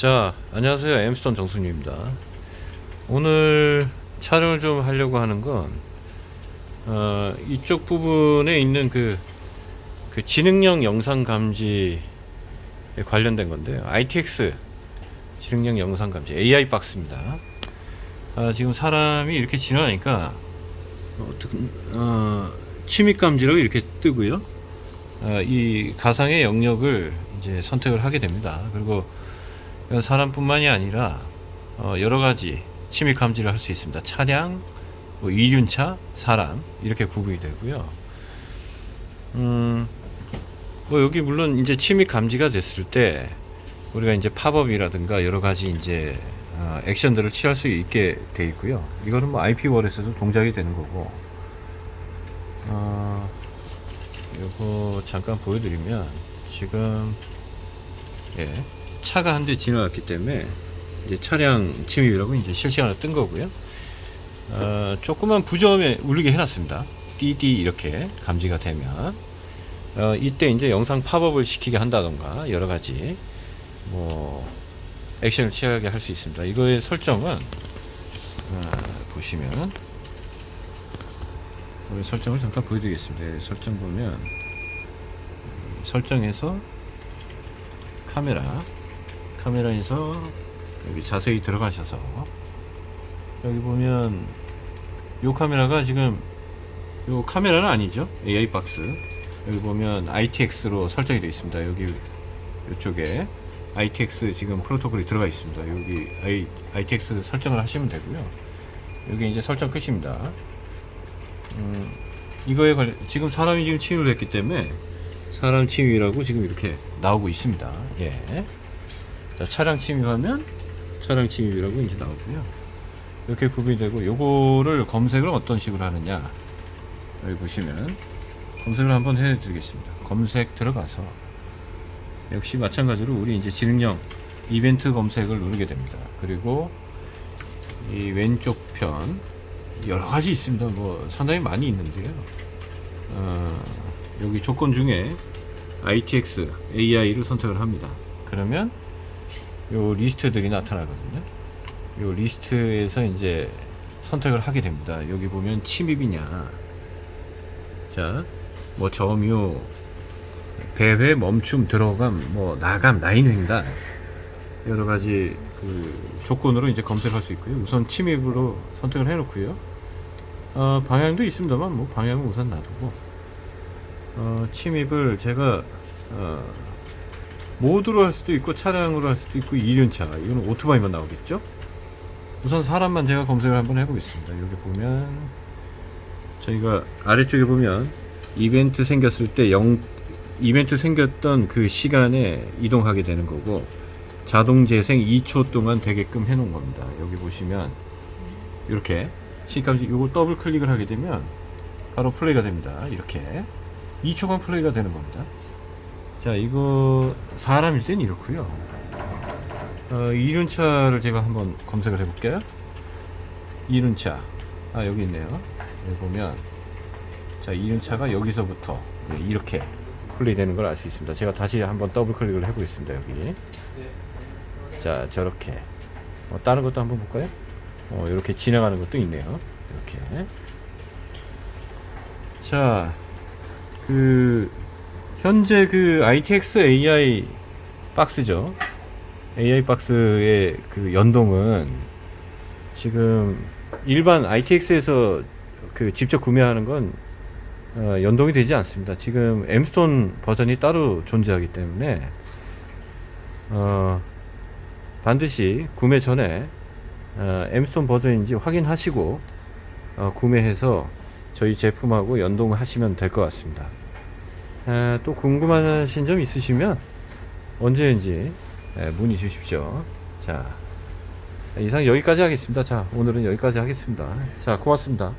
자 안녕하세요. 엠스톤 정순유입니다. 오늘 촬영을 좀 하려고 하는 건 어, 이쪽 부분에 있는 그, 그 지능형 영상 감지에 관련된 건데요 ITX 지능형 영상 감지 AI 박스입니다. 아, 지금 사람이 이렇게 지나가니까 어떻게 어, 침입 감지라고 이렇게 뜨고요. 어, 이 가상의 영역을 이제 선택을 하게 됩니다. 그리고 사람뿐만이 아니라 어, 여러 가지 침입 감지를 할 수 있습니다. 차량, 뭐 이륜차, 사람 이렇게 구분이 되고요. 음, 뭐 여기 물론 이제 침입 감지가 됐을 때 우리가 이제 팝업이라든가 여러 가지 이제 어, 액션들을 취할 수 있게 돼 있고요. 이거는 뭐 IP 월에서도 동작이 되는 거고. 어, 요거 잠깐 보여드리면 지금 예. 차가 한 대 지나갔기 때문에 이제 차량 침입이라고 이제 실시간으로 뜬 거고요. 어, 조그만 부점에 울리게 해놨습니다. 띠띠 이렇게 감지가 되면 어, 이때 이제 영상 팝업을 시키게 한다던가 여러 가지 뭐 액션을 취하게 할 수 있습니다. 이거의 설정은 어, 보시면 설정을 잠깐 보여드리겠습니다. 설정 보면 설정에서 카메라 카메라에서 여기 자세히 들어가셔서 여기 보면 요 카메라가 지금 요 카메라는 아니죠? AI 박스. 여기 보면 ITX로 설정이 되어 있습니다. 여기 이쪽에 ITX 지금 프로토콜이 들어가 있습니다. 여기 I, ITX 설정을 하시면 되고요. 여기 이제 설정 끝입니다. 음, 이거에 관련 지금 사람이 지금 침입을 했기 때문에 사람 침입이라고 지금 이렇게 나오고 있습니다. 예. 자, 차량 침입하면 차량 침입이라고 이제 나오고요. 이렇게 구분이 되고 요거를 검색을 어떤 식으로 하느냐 여기 보시면 검색을 한번 해 드리겠습니다. 검색 들어가서 역시 마찬가지로 우리 이제 지능형 이벤트 검색을 누르게 됩니다. 그리고 이 왼쪽 편 여러 가지 있습니다. 뭐 상당히 많이 있는데요. 어, 여기 조건 중에 ITX AI를 선택을 합니다. 그러면 요 리스트들이 나타나거든요. 요 리스트에서 이제 선택을 하게 됩니다. 여기 보면 침입이냐, 자, 뭐 점유, 배회, 멈춤, 들어감, 뭐 나감, 라인 횡단 여러 가지 그 조건으로 이제 검색할 수 있고요. 우선 침입으로 선택을 해 놓고요. 어, 방향도 있습니다만 뭐 방향은 우선 놔두고 어, 침입을 제가 어, 모드로 할 수도 있고 차량으로 할 수도 있고 2륜차. 이거는 오토바이만 나오겠죠? 우선 사람만 제가 검색을 한번 해보겠습니다. 여기 보면 저희가 아래쪽에 보면 이벤트 생겼을 때 0, 이벤트 생겼던 그 시간에 이동하게 되는 거고 자동 재생 2초 동안 되게끔 해 놓은 겁니다. 여기 보시면 이렇게 시감지 요거 더블 클릭을 하게 되면 바로 플레이가 됩니다. 이렇게 2초간 플레이가 되는 겁니다 자 이거 사람일 땐 이렇고요. 어, 이륜차를 제가 한번 검색을 해 볼게요. 이륜차. 아 여기 있네요. 여기 보면. 자 이륜차가 여기서부터 이렇게 플레이 되는 걸 알 수 있습니다. 제가 다시 한번 더블 클릭을 해보겠습니다 여기. 자 저렇게. 어, 다른 것도 한번 볼까요? 어, 이렇게 지나가는 것도 있네요. 이렇게. 자그 현재 그 ITX AI 박스죠. AI 박스의 그 연동은 지금 일반 ITX에서 그 직접 구매하는 건 어, 연동이 되지 않습니다. 지금 엠스톤 버전이 따로 존재하기 때문에 어, 반드시 구매 전에 어, 엠스톤 버전인지 확인하시고 어, 구매해서 저희 제품하고 연동하시면 될 것 같습니다. 에, 또 궁금하신 점 있으시면 언제든지 에, 문의 주십시오. 자, 이상 여기까지 하겠습니다. 자, 오늘은 여기까지 하겠습니다. 자, 고맙습니다.